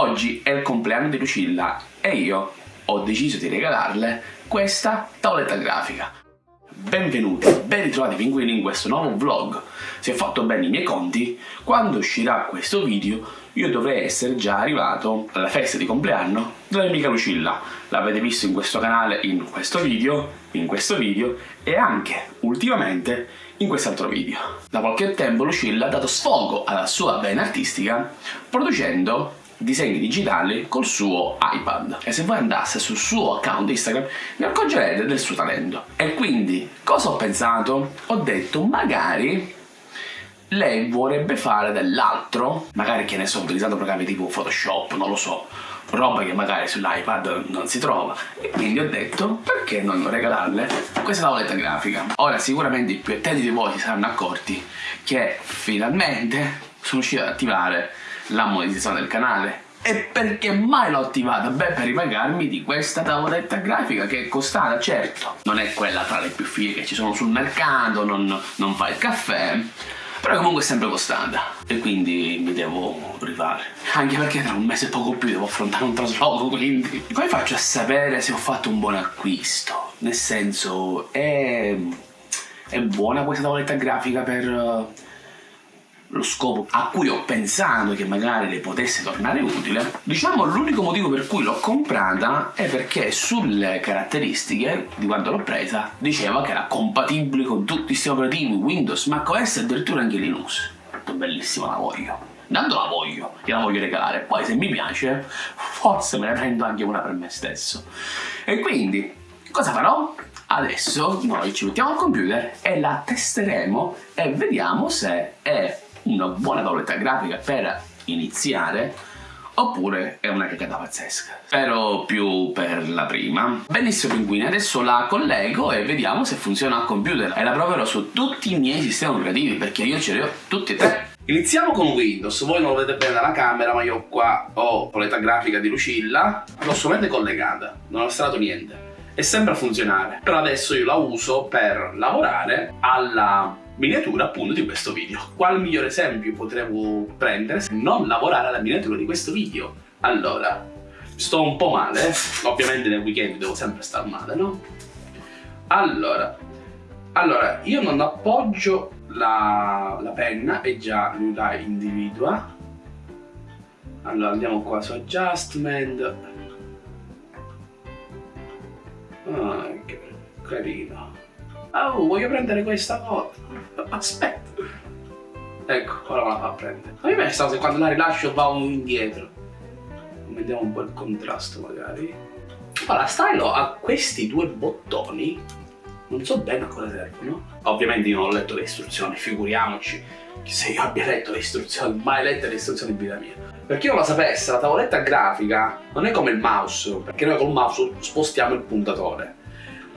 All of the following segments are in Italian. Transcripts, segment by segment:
Oggi è il compleanno di Lucilla e io ho deciso di regalarle questa tavoletta grafica. Benvenuti, ben ritrovati pinguini in questo nuovo vlog. Se ho fatto bene i miei conti, quando uscirà questo video io dovrei essere già arrivato alla festa di compleanno della mia amica Lucilla. L'avete visto in questo canale, in questo video, in questo video e anche ultimamente in quest'altro video. Da qualche tempo Lucilla ha dato sfogo alla sua vena artistica producendo disegni digitali col suo iPad. E se voi andaste sul suo account Instagram ne accorgerete del suo talento. E quindi cosa ho pensato? ho detto magari lei vorrebbe fare dell'altro. Magari che ne so utilizzando programmi tipo Photoshop non lo so roba che magari sull'iPad non si trova. E quindi ho detto perché non regalarle questa tavoletta grafica? Ora sicuramente i più attenti di voi si saranno accorti che finalmente sono riuscito ad attivare la monetizzazione del canale. E perché mai l'ho attivata? Beh, per ripagarmi di questa tavoletta grafica che è costata, certo, non è quella tra le più fighe che ci sono sul mercato, non, non fa il caffè, però comunque è sempre costata e quindi mi devo rifare anche perché tra un mese e poco più devo affrontare un trasloco quindi come faccio a sapere se ho fatto un buon acquisto nel senso è, è buona questa tavoletta grafica per lo scopo a cui ho pensato che magari le potesse tornare utile, diciamo l'unico motivo per cui l'ho comprata è perché sulle caratteristiche di quando l'ho presa diceva che era compatibile con tutti i sistemi operativi Windows, macOS e addirittura anche Linux. Bellissima la voglio. Intanto la voglio, gliela voglio regalare, poi se mi piace forse me ne prendo anche una per me stesso. E quindi cosa farò? Adesso noi ci mettiamo al computer e la testeremo e vediamo se è una buona tavoletta grafica per iniziare oppure è una cagata pazzesca. Spero più per la prima. Benissimo pinguini, adesso la collego e vediamo se funziona al computer e la proverò su tutti i miei sistemi operativi perché io ce li ho tutti e tre. Iniziamo con Windows, voi non lo vedete bene dalla camera ma io qua ho la paletta grafica di Lucilla, l'ho solamente collegata, non ho installato niente e sembra funzionare, però adesso io la uso per lavorare alla miniatura appunto di questo video. Qual migliore esempio potremmo prendere se non lavorare alla miniatura di questo video? Allora, sto un po' male, ovviamente nel weekend devo sempre star male, no? Allora, allora io non appoggio la, la penna e già lui la individua. Allora andiamo qua su adjustment. Ah, che carino. Oh, voglio prendere questa cosa. Aspetta. Ecco, ora me la fa prendere. A me piace se quando la rilascio va un indietro. Vediamo un po' il contrasto magari. Allora, stylo ha questi due bottoni. Non so bene a cosa servono. Ovviamente io non ho letto le istruzioni, figuriamoci se io abbia letto le istruzioni, mai lette le istruzioni in vita mia. Per chi non lo sapesse, la tavoletta grafica non è come il mouse, perché noi col mouse spostiamo il puntatore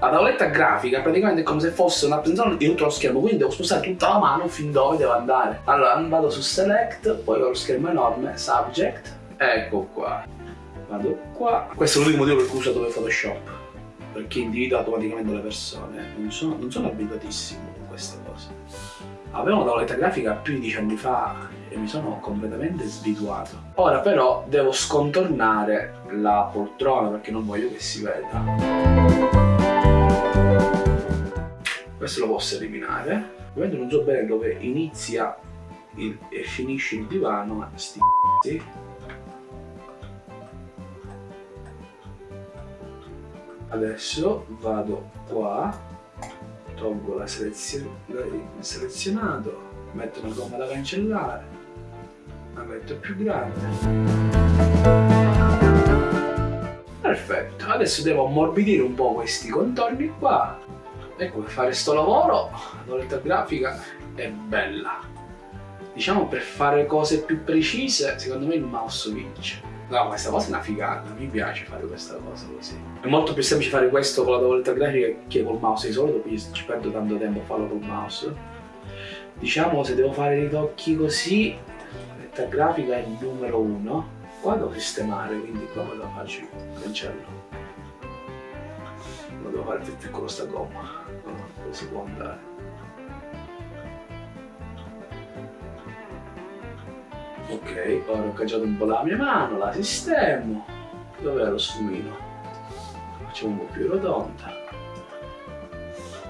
la tavoletta grafica praticamente è come se fosse una rappresentazione di tutto lo schermo, quindi devo spostare tutta la mano fin dove devo andare. Allora vado su Select, poi ho lo schermo enorme, Subject, ecco qua. Vado qua. Questo è l'unico motivo per cui uso dove Photoshop, perché individua automaticamente le persone. Non sono, non sono abituatissimo con queste cose. Avevo una tavoletta grafica più di dieci anni fa e mi sono completamente sbituato. Ora però devo scontornare la poltrona perché non voglio che si veda questo lo posso eliminare. Ovviamente non so bene dove inizia il, e finisce il divano ma sti adesso vado qua tolgo la selezione selezionato metto una gomma da cancellare la metto più grande. Perfetto adesso devo ammorbidire un po' questi contorni qua ecco per fare sto lavoro? La tavoletta grafica è bella. Diciamo per fare cose più precise secondo me il mouse vince. No questa cosa è una figata mi piace fare questa cosa così. È molto più semplice fare questo con la tavoletta grafica che col mouse. Di solito ci perdo tanto tempo a farlo col mouse. Diciamo se devo fare i tocchi così la tavoletta grafica è il numero uno. Qua devo sistemare quindi qua me lo faccio cancello. lo devo fare più piccolo sta gomma dove si può andare Ok, ora ho cacciato un po' la mia mano, la sistemo. Dov'è lo sfumino? Facciamo un po' più rotonda.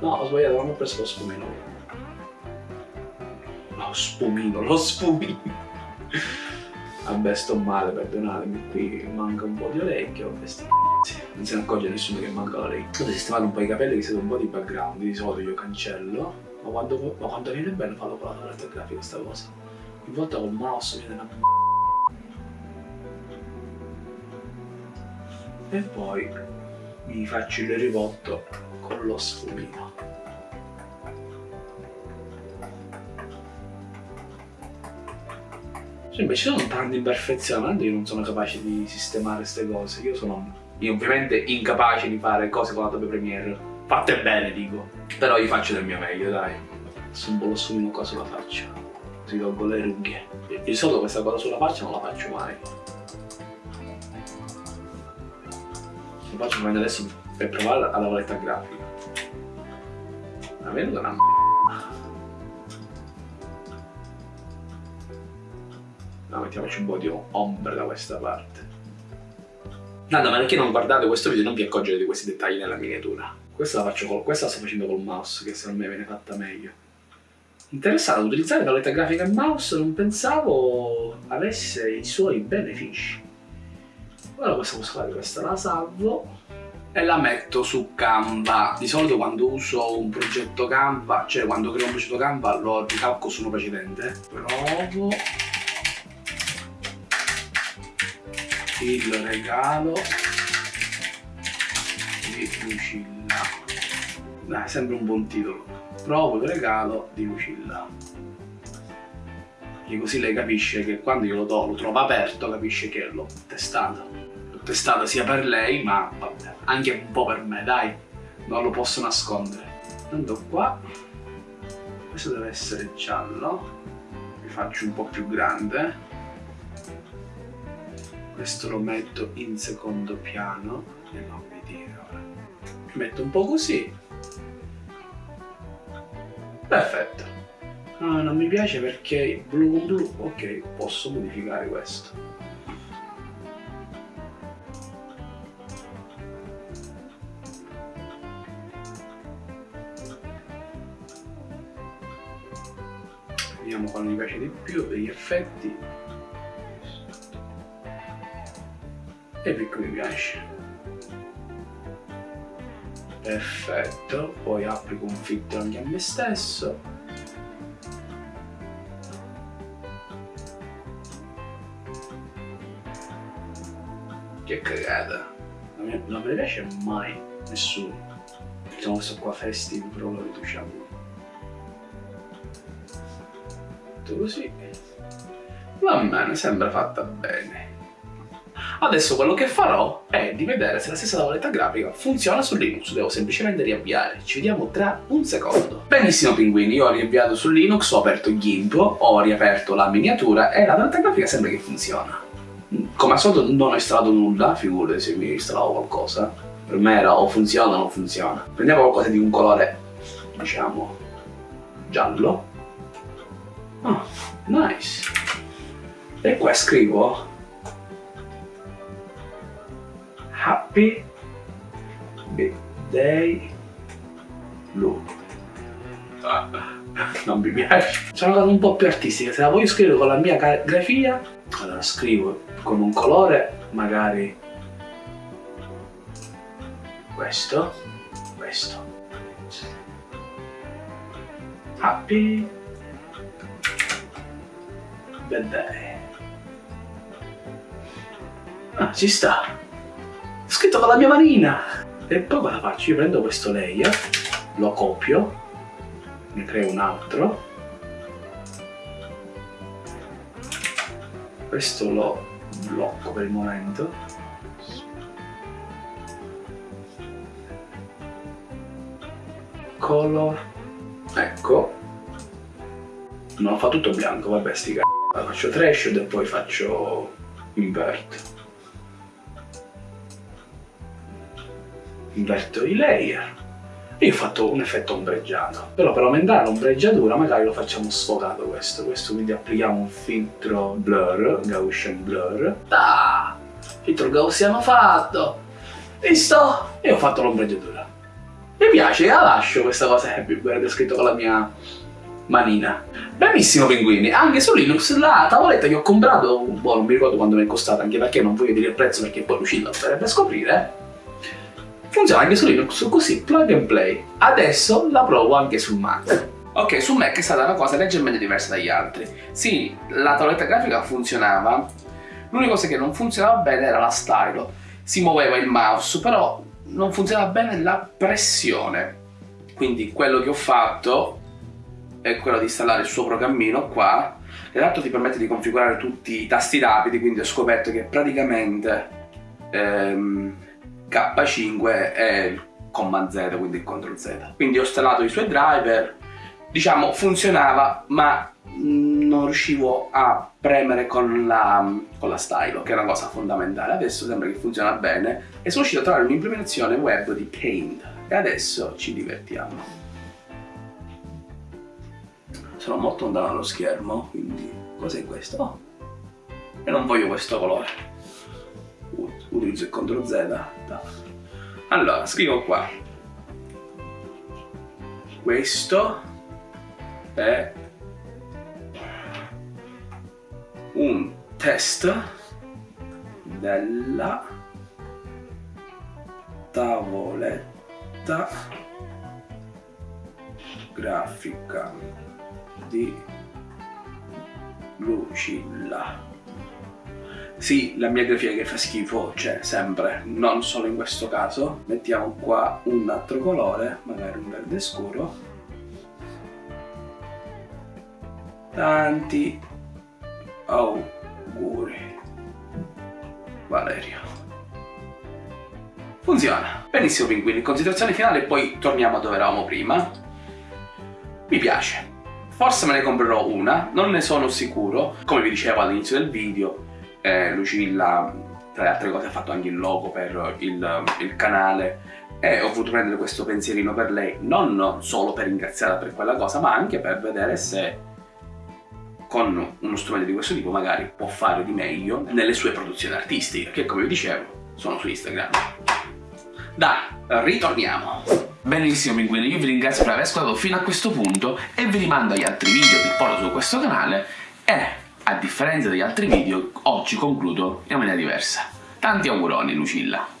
No, ho sbagliato, non ho preso lo sfumino. Lo spumino, lo sfumino. Vabbè, sto male, perdonatemi, qui manca un po' di orecchio, non se ne accorge nessuno che manca l'orecchio. Potete sistemare un po' i capelli che siete un po' di background, di solito io cancello, ma quando, ma quando viene bene farlo con la tavoletta grafica questa cosa. Ogni volta col mouse viene una e poi mi faccio il ribotto con lo sfumino. Cioè, invece ci sono tante imperfezioni, io non sono capace di sistemare queste cose, io sono io ovviamente incapace di fare cose con Adobe Premiere, fatte bene dico, però io faccio del mio meglio dai, adesso un po' lo sfumino qua sulla faccia, così tolgo le rughe, di solito questa cosa sulla faccia non la faccio mai, lo faccio prima adesso per provare la lavoretta grafica, la vedo una No, mettiamoci un po' di ombra da questa parte. Nada, ma perché non guardate questo video non vi accorgete di questi dettagli nella miniatura? Questa la, faccio col, questa la sto facendo col mouse, che secondo me viene fatta meglio. Interessante, utilizzare paletta grafica e mouse non pensavo avesse i suoi benefici. Ora cosa posso fare? Questa la salvo e la metto su Canva. Di solito quando uso un progetto Canva, cioè quando creo un progetto Canva lo ricalco su uno precedente. Provo il regalo. Di Lucilla. Dai sembra un buon titolo. Provo il regalo di Lucilla. E così lei capisce che quando io lo do lo trovo aperto capisce che l'ho testato l'ho testato sia per lei ma vabbè, anche un po' per me dai. Non lo posso nascondere. Andando qua. Questo deve essere giallo. Vi faccio un po' più grande questo lo metto in secondo piano e non mi dire ora. Metto un po' così. Perfetto. Ah, non mi piace perché blu con blu ok posso modificare questo. Vediamo quale mi piace di più degli effetti e picco mi piace perfetto poi applico un filtro anche a me stesso. Che cagata. Non mi, non piace mai nessuno. Diciamo questo qua festive però lo riduciamo. Tutto così. Va bene sembra fatta bene Adesso quello che farò è di vedere se la stessa tavoletta grafica funziona su Linux, devo semplicemente riavviare. Ci vediamo tra un secondo. Benissimo pinguini, io ho riavviato su Linux, ho aperto GIMP, ho riaperto la miniatura e la tavoletta grafica sembra che funziona. Come al solito non ho installato nulla, figurati se mi installavo qualcosa. Per me era o funziona o non funziona. Prendiamo qualcosa di un colore, diciamo, giallo. Oh, nice. E qua scrivo Happy Birthday Lu. Ah, non mi piace. Sono una un po' più artistica, se la voglio scrivere con la mia grafia, allora scrivo con un colore, magari questo, questo. Happy Birthday. Ah, ci sta scritto con la mia manina. E poi cosa faccio? Io prendo questo layer lo copio ne creo un altro. Questo lo blocco per il momento. Color. Ecco. Non fa tutto bianco vabbè sti c***o faccio threshold e poi faccio invert inverto i layer io ho fatto un effetto ombreggiato, però per aumentare l'ombreggiatura magari lo facciamo sfocato questo, questo quindi applichiamo un filtro blur, Gaussian blur, ah, filtro Gaussiano fatto, visto? E ho fatto l'ombreggiatura. Mi piace, la lascio questa cosa Happy Bird scritto con la mia manina. Benissimo pinguini, anche su Linux la tavoletta che ho comprato, boh, non mi ricordo quando mi è costata, anche perché non voglio dire il prezzo perché poi Lucilla lo dovrebbe scoprire, funziona anche su Linux così, plug and play. Adesso la provo anche sul Mac. Ok, su Mac è stata una cosa leggermente diversa dagli altri. Sì, la tavoletta grafica funzionava, l'unica cosa che non funzionava bene era la stylo. Si muoveva il mouse, però non funzionava bene la pressione. Quindi quello che ho fatto è quello di installare il suo programmino qua. L'altro ti permette di configurare tutti i tasti rapidi, quindi ho scoperto che praticamente ehm, K5 è il Command Z, quindi il CTRL Z. Quindi ho installato i suoi driver, diciamo funzionava, ma non riuscivo a premere con la, con la stylo, che è una cosa fondamentale. Adesso sembra che funziona bene e sono riuscito a trovare un'implementazione web di Paint e adesso ci divertiamo. Sono molto lontano dallo schermo, quindi cos'è questo? Oh. E non voglio questo colore utilizzo il CTRL Z. Allora scrivo qua. Questo è un test della tavoletta grafica di Lucilla sì, la mia grafia che fa schifo c'è sempre, non solo in questo caso. Mettiamo qua un altro colore, magari un verde scuro. Tanti auguri. Valerio. Funziona. Benissimo pinguini, considerazione finale e poi torniamo a dove eravamo prima. Mi piace. Forse me ne comprerò una, non ne sono sicuro. Come vi dicevo all'inizio del video, eh, Lucilla tra le altre cose ha fatto anche il logo per il, il canale. E ho voluto prendere questo pensierino per lei non solo per ringraziarla per quella cosa ma anche per vedere se con uno strumento di questo tipo magari può fare di meglio nelle sue produzioni artistiche che come vi dicevo sono su Instagram. Dai, ritorniamo. Benissimo pinguini, io vi ringrazio per aver ascoltato fino a questo punto e vi rimando agli altri video che porto su questo canale. E a differenza degli altri video, oggi concludo in maniera diversa. Tanti auguroni Lucilla!